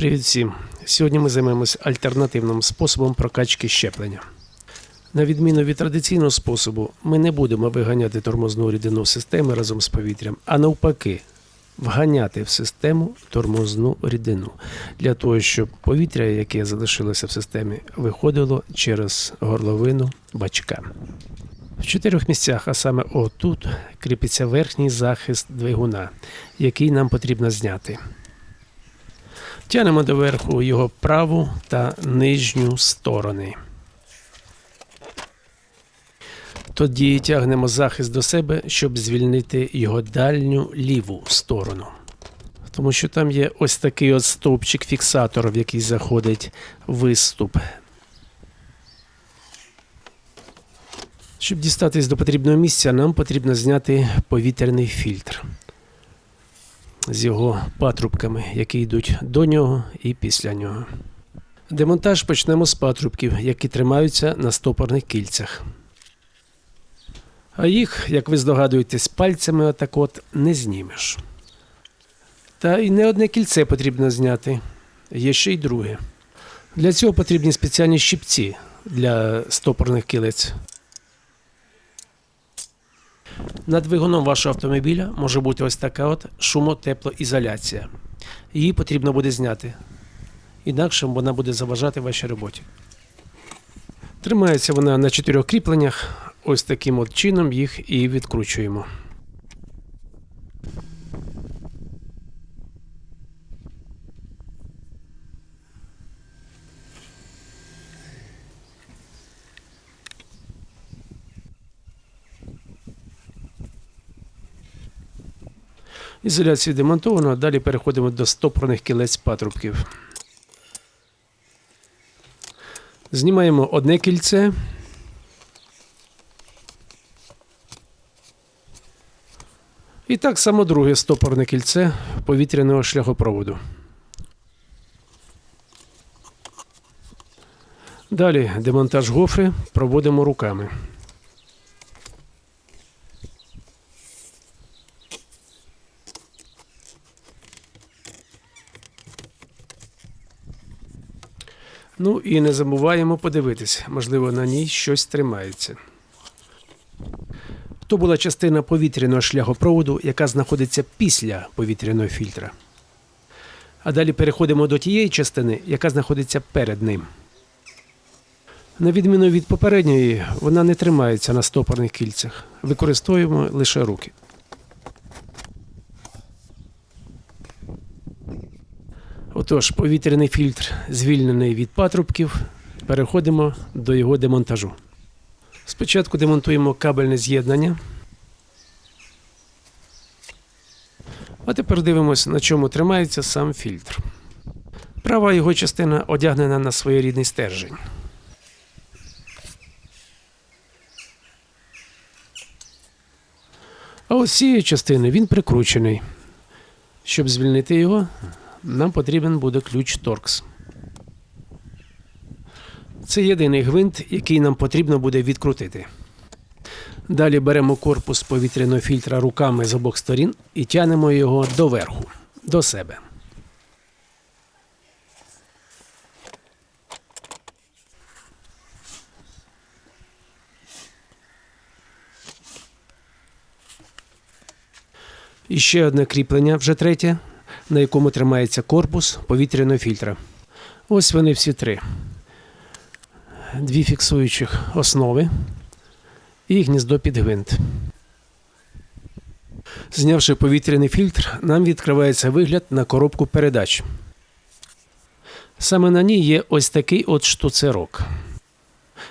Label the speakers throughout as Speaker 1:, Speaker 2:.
Speaker 1: Привіт всім! Сьогодні ми займемось альтернативним способом прокачки щеплення. На відміну від традиційного способу, ми не будемо виганяти тормозну рідину системи разом з повітрям, а навпаки, вганяти в систему тормозну рідину для того, щоб повітря, яке залишилося в системі, виходило через горловину бачка. В чотирьох місцях, а саме отут, кріпиться верхній захист двигуна, який нам потрібно зняти. Тянемо доверху його праву та нижню сторони. Тоді тягнемо захист до себе, щоб звільнити його дальню ліву сторону. Тому що там є ось такий от стовпчик фіксатор, в який заходить виступ. Щоб дістатись до потрібного місця, нам потрібно зняти повітряний фільтр з його патрубками, які йдуть до нього і після нього. Демонтаж почнемо з патрубків, які тримаються на стопорних кільцях. А їх, як ви здогадуєтесь, пальцями отак от не знімеш. Та й не одне кільце потрібно зняти, є ще й друге. Для цього потрібні спеціальні щипці для стопорних кілець. Над двигуном вашого автомобіля може бути ось така от шумотеплоізоляція. Її потрібно буде зняти. Інакше вона буде заважати вашій роботі. Тримається вона на чотирьох кріпленнях. Ось таким от чином їх і відкручуємо. Ізоляцію демонтовано, далі переходимо до стопорних кілець патрубків. Знімаємо одне кільце. І так само друге стопорне кільце повітряного шляхопроводу. Далі демонтаж гофри проводимо руками. Ну і не забуваємо подивитись, можливо, на ній щось тримається. То була частина повітряного шляхопроводу, яка знаходиться після повітряного фільтра. А далі переходимо до тієї частини, яка знаходиться перед ним. На відміну від попередньої, вона не тримається на стопорних кільцях. Використовуємо лише руки. Отож, повітряний фільтр звільнений від патрубків. Переходимо до його демонтажу. Спочатку демонтуємо кабельне з'єднання. А тепер дивимося, на чому тримається сам фільтр. Права його частина одягнена на своєрідний стержень. А ось цієї частини він прикручений. Щоб звільнити його, нам потрібен буде ключ Торкс. Це єдиний гвинт, який нам потрібно буде відкрутити. Далі беремо корпус повітряного фільтра руками з обох сторін і тянемо його доверху, до себе. І ще одне кріплення, вже третє, на якому тримається корпус повітряного фільтра. Ось вони всі три. Дві фіксуючих основи і гніздо під гвинт. Знявши повітряний фільтр, нам відкривається вигляд на коробку передач. Саме на ній є ось такий от штуцерок,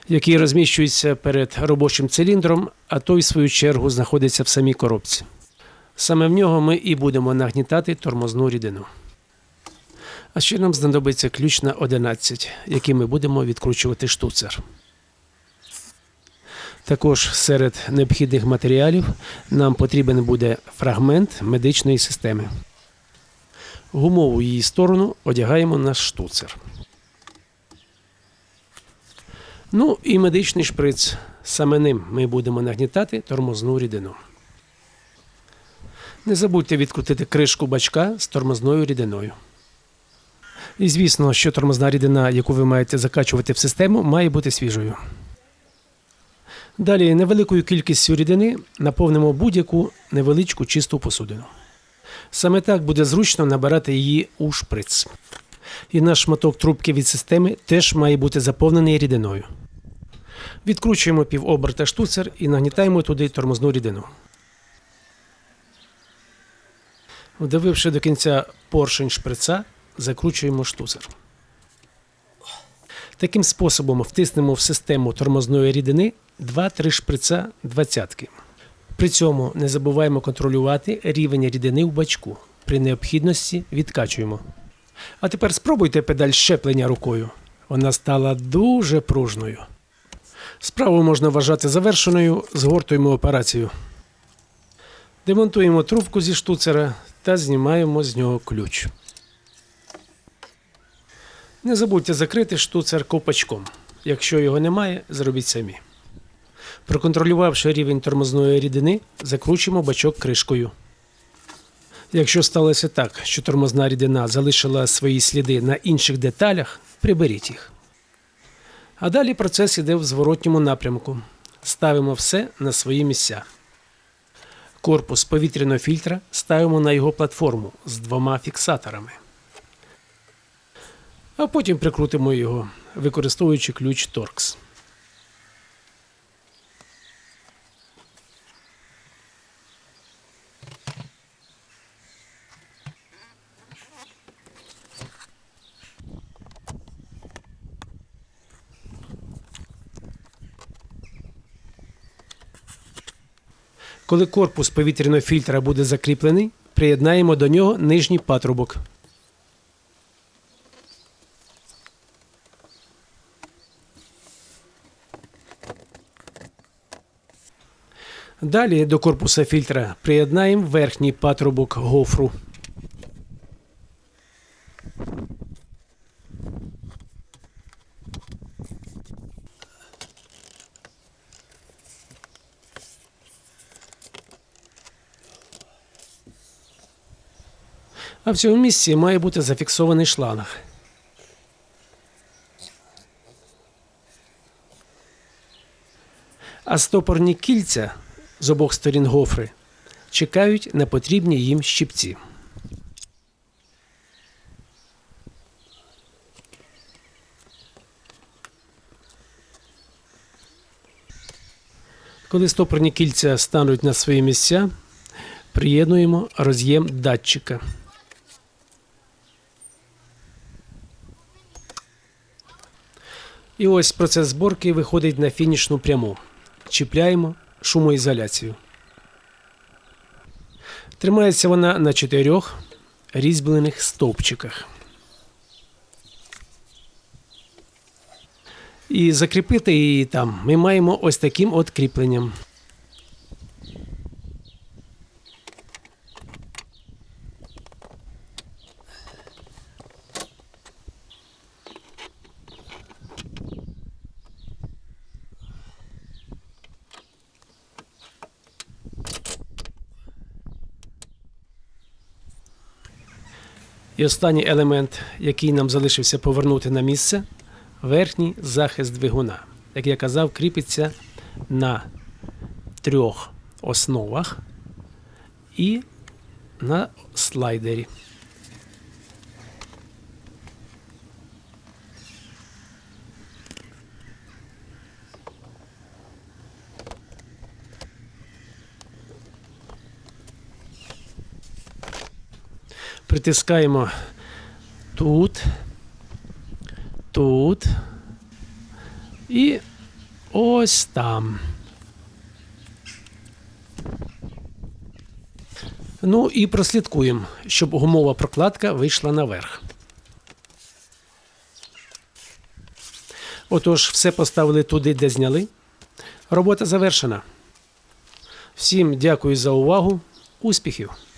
Speaker 1: який розміщується перед робочим циліндром, а той, в свою чергу, знаходиться в самій коробці. Саме в нього ми і будемо нагнітати тормозну рідину. А ще нам знадобиться ключ на 11, який ми будемо відкручувати штуцер. Також серед необхідних матеріалів нам потрібен буде фрагмент медичної системи. Гумову її сторону одягаємо на штуцер. Ну і медичний шприц. Саме ним ми будемо нагнітати тормозну рідину. Не забудьте відкрутити кришку бачка з тормозною рідиною. І звісно, що тормозна рідина, яку ви маєте закачувати в систему, має бути свіжою. Далі невеликою кількістю рідини наповнимо будь-яку невеличку чисту посудину. Саме так буде зручно набирати її у шприц. І наш шматок трубки від системи теж має бути заповнений рідиною. Відкручуємо півоберта штуцер і нагнітаємо туди тормозну рідину. Вдавивши до кінця поршень шприца, закручуємо штуцер. Таким способом втиснемо в систему тормозної рідини 2-3 шприца двадцятки. При цьому не забуваємо контролювати рівень рідини в бачку. При необхідності відкачуємо. А тепер спробуйте педаль щеплення рукою. Вона стала дуже пружною. Справу можна вважати завершеною, згортуємо операцію. Демонтуємо трубку зі штуцера та знімаємо з нього ключ. Не забудьте закрити штуцер ковпачком. Якщо його немає, зробіть самі. Проконтролювавши рівень тормозної рідини, закручуємо бачок кришкою. Якщо сталося так, що тормозна рідина залишила свої сліди на інших деталях, приберіть їх. А далі процес іде в зворотньому напрямку. Ставимо все на свої місця. Корпус повітряного фільтра ставимо на його платформу з двома фіксаторами. А потім прикрутимо його, використовуючи ключ Torx. Коли корпус повітряного фільтра буде закріплений, приєднаємо до нього нижній патрубок. Далі до корпуса фільтра приєднаємо верхній патрубок гофру. А в цьому місці має бути зафіксований шланг. А стопорні кільця з обох сторін гофри чекають на потрібні їм щипці. Коли стопорні кільця стануть на свої місця, приєднуємо роз'єм датчика. І ось процес зборки виходить на фінішну пряму. Чіпляємо шумоізоляцію. Тримається вона на чотирьох різьблених стовпчиках. І закріпити її там ми маємо ось таким от кріпленням. І останній елемент, який нам залишився повернути на місце, верхній захист двигуна. Як я казав, кріпиться на трьох основах і на слайдері. Притискаємо тут, тут і ось там. Ну і прослідкуємо, щоб гумова прокладка вийшла наверх. Отож, все поставили туди, де зняли. Робота завершена. Всім дякую за увагу. Успіхів!